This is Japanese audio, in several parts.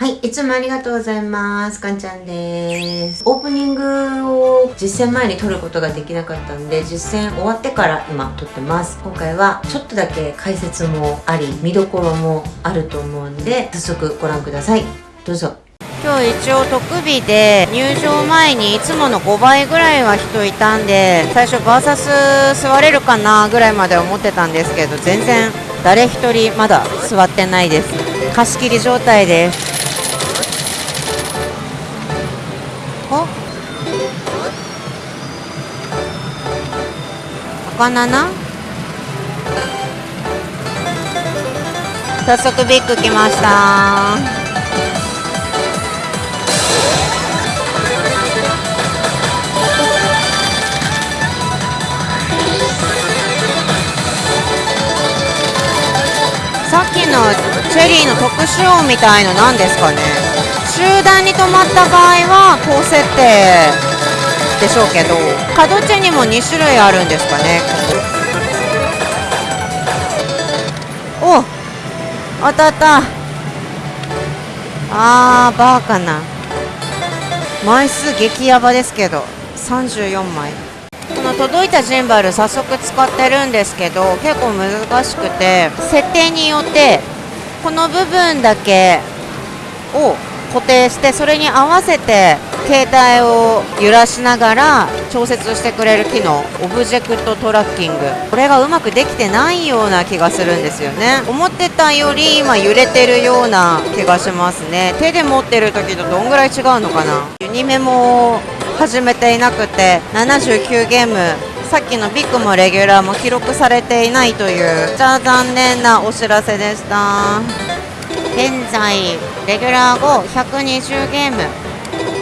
はい、いつもありがとうございます。かんちゃんです。オープニングを実践前に撮ることができなかったんで、実践終わってから今撮ってます。今回はちょっとだけ解説もあり、見どころもあると思うんで、早速ご覧ください。どうぞ。今日一応特日で入場前にいつもの5倍ぐらいは人いたんで最初バーサス座れるかなぐらいまで思ってたんですけど全然誰一人まだ座ってないです貸し切り状態ですお赤7早速ビッグ来ました。さっきのチェリーの特殊音みたいの何ですかね？集団に止まった場合は高設定でしょうけど角地にも2種類あるんですかね。お当たった。あーバーかな。枚数激ヤバですけど34枚。この届いたジンバル早速使ってるんですけど結構難しくて設定によってこの部分だけを固定してそれに合わせて携帯を揺らしながら調節してくれる機能 object tracking。これがうまくできてないような気がするんですよね。思ってたより今揺れてるような気がしますね。手で持ってる時とどんぐらい違うのかな。ユニメも始めていなくて79ゲームさっきのビッグもレギュラーも記録されていないというじゃあ残念なお知らせでした。現在レギュラー後120ゲーム。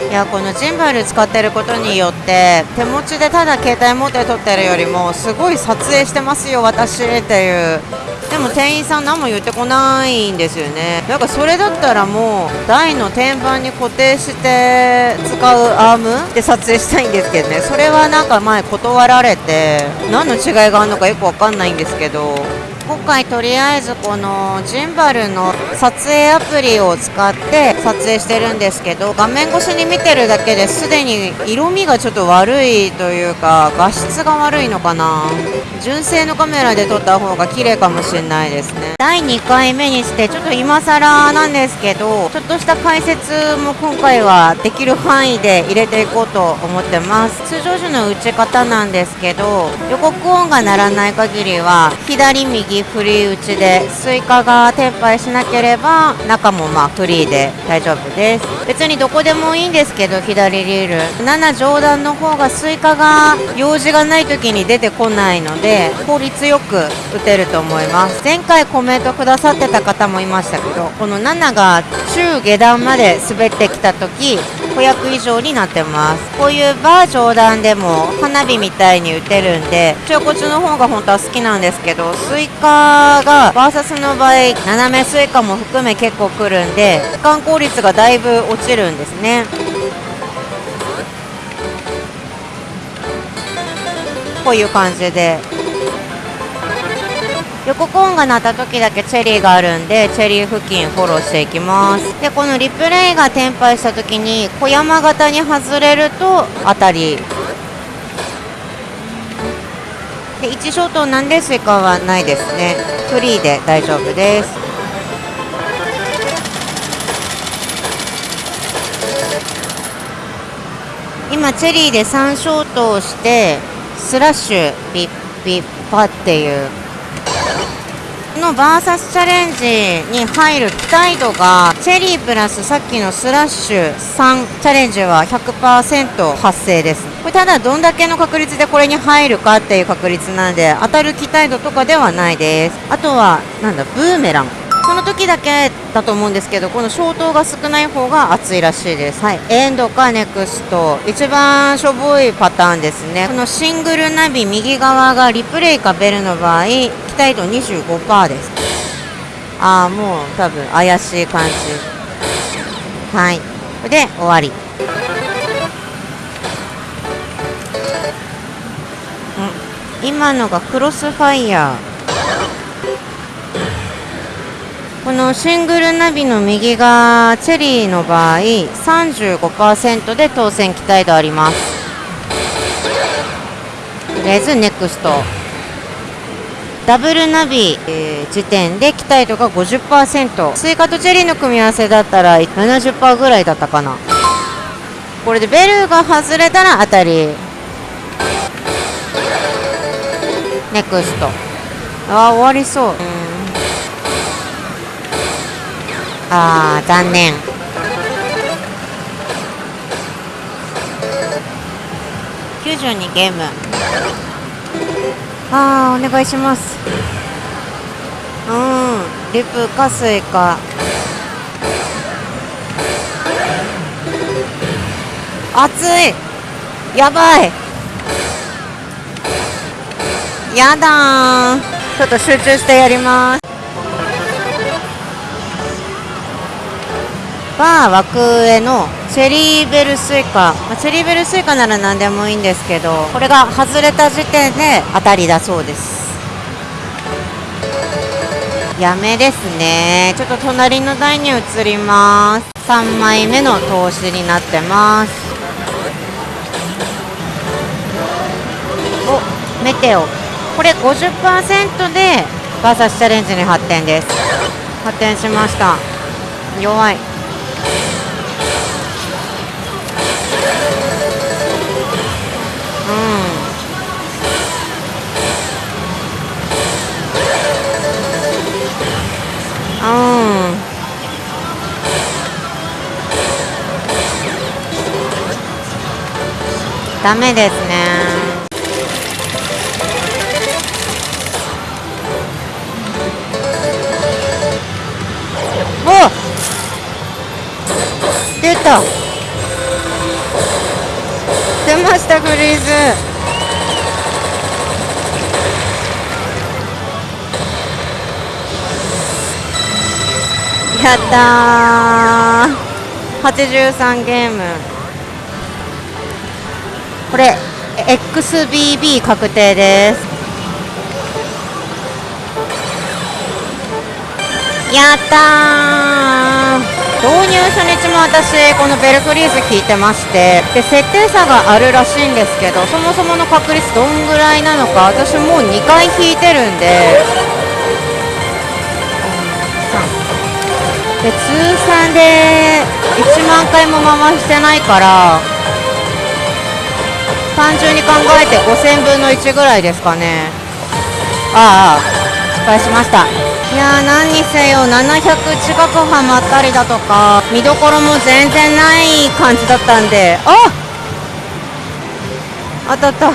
いやこのジンバル使ってることによって手持ちでただ携帯持って撮ってるよりもすごい撮影してますよ私っていう。でも店員さん何も言ってこないんですよね。なんかそれだったらもう台の天板に固定して使うアームで撮影したいんですけどね。それはなんか前断られて何の違いがあるのかよくわかんないんですけど。今回とりあえずこのジンバルの撮影アプリを使って撮影してるんですけど画面越しに見てるだけですでに色味がちょっと悪いというか画質が悪いのかな。純正のカメラで撮った方が綺麗かもしれないですね。第2回目にしてちょっと今更なんですけどちょっとした解説も今回はできる範囲で入れていこうと思ってます。通常時の打ち方なんですけど予告音が鳴らない限りは左右フリー打ちでスイカがテンパイしなければ中もまあフリーで大丈夫です。別にどこでもいいんですけど左リール。7上段の方がスイカが用事がない時に出てこないので効率よく打てると思います。前回コメントくださってた方もいましたけどこの7が中下段まで滑ってきた時500以上になってます。こういうバー上段でも花火みたいに打てるんで中骨の方が本当は好きなんですけどスイカがバーサスの場合斜めスイカも含め結構くるんで時間効率がだいぶ落ちるんですね。こういう感じで。予告音が鳴った時だけチェリーがあるんでチェリー付近フォローしていきます。でこのリプレイがテンパイした時に小山型に外れると当たり。で1ショートなんでスイカはないですね。フリーで大丈夫です。今チェリーで3ショートをしてスラッシュビッビッパっていうのバーサスチャレンジに入る期待度がチェリープラスさっきのスラッシュ3チャレンジは100%発生です。これただどんだけの確率でこれに入るかっていう確率なんで当たる期待度とかではないです。あとはなんだブーメラン。その時だけだと思うんですけどこの消灯が少ない方が熱いらしいです。はい。エンドかネクスト。一番しょぼいパターンですね。このシングルナビ右側がリプレイかベルの場合期待度25%です。ああもう多分怪しい感じ。はい。これで終わり。ん。今のがクロスファイヤーこのシングルナビの右がチェリーの場合35%で当選期待度あります。とりあえずネクスト。ダブルナビ、えー時点で期待度が50%スイカとチェリーの組み合わせだったら70%ぐらいだったかな。これでベルが外れたら当たり。ネクスト。あー終わりそううんあー残念。92ゲーム。あーお願いします。うん。リプかスイカ熱い。やばい。やだーちょっと集中してやりますバー枠上のチェリーベルスイカ、まあ、チェリーベルスイカなら何でもいいんですけどこれが外れた時点で当たりだそうです。やめですね。ちょっと隣の台に移ります。3枚目の投資になってます。おメテオ。これ50%でバーサスチャレンジに発展です。発展しました。弱い。ダメですね。お出た。出ましたフリーズ。やったー。83ゲーム。これ XBB 確定です。やったー。導入初日も私このベルフリーズ聞いてましてで設定差があるらしいんですけどそもそもの確率どんぐらいなのか私もう2回引いてるんでで通算で1万回も回してないから単純に考えて5000分の1ぐらいですかね。ああ失敗しました。いや何にせよ700近くはまったりだとか見どころも全然ない感じだったんであ当たった。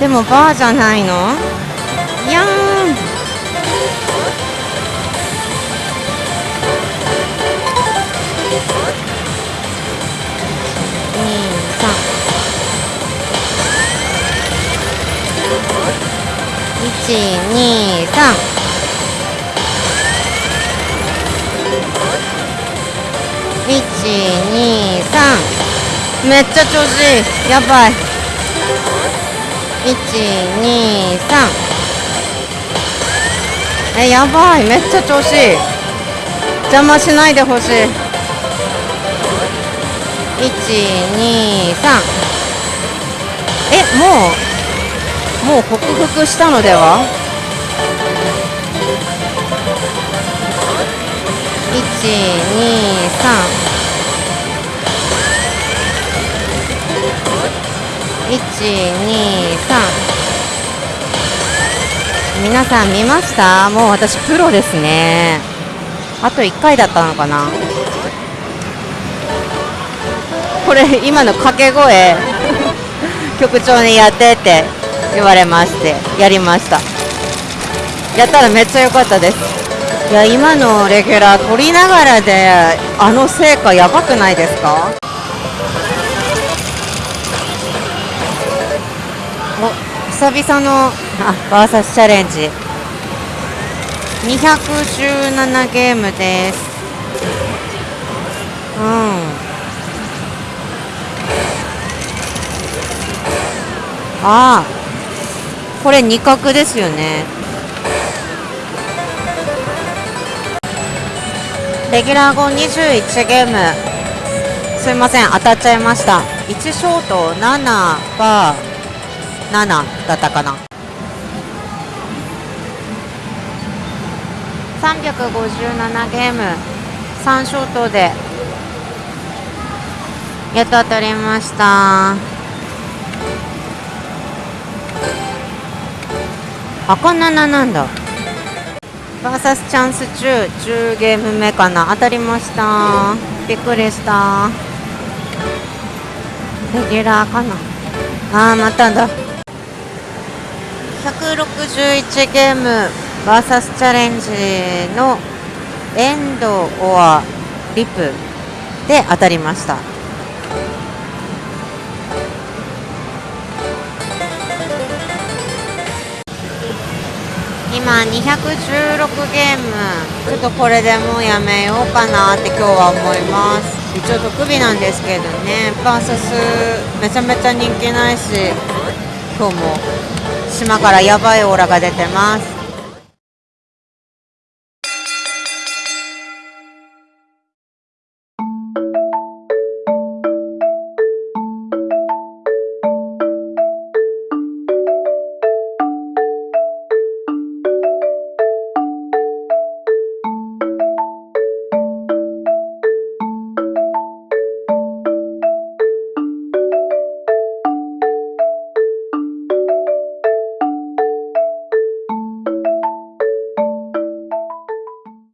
でもバーじゃないの？いや1 2 3一二三。めっちゃ調子いい。やばい。一二三。えやばい。めっちゃ調子いい。邪魔しないでほしい。一二三。えもうもう克服したのでは？一二三。一二三。皆さん見ました？もう私プロですね。あと1回だったのかな？これ今の掛け声。局長にやってって。言われましてやりました。やったらめっちゃ良かったです。いや今のレギュラー取りながらであの成果やばくないですか？お久々のあバーサスチャレンジ。217ゲームです。うん。ああ。これ2角ですよね。レギュラー後21ゲーム。すいません当たっちゃいました。1ショート7バー7だったかな。357ゲーム。3ショートでやっと当たりました。赤7なんだバーサスチャンス中10ゲーム目かな。当たりました。びっくりした。レギュラーかな。あーまただ。161ゲームバーサスチャレンジのエンドオアリプで当たりました。今216ゲーム。ちょっとこれでもうやめようかなって今日は思います。一応特備なんですけどね。バーサスめちゃめちゃ人気ないし今日も島からやばいオーラが出てます。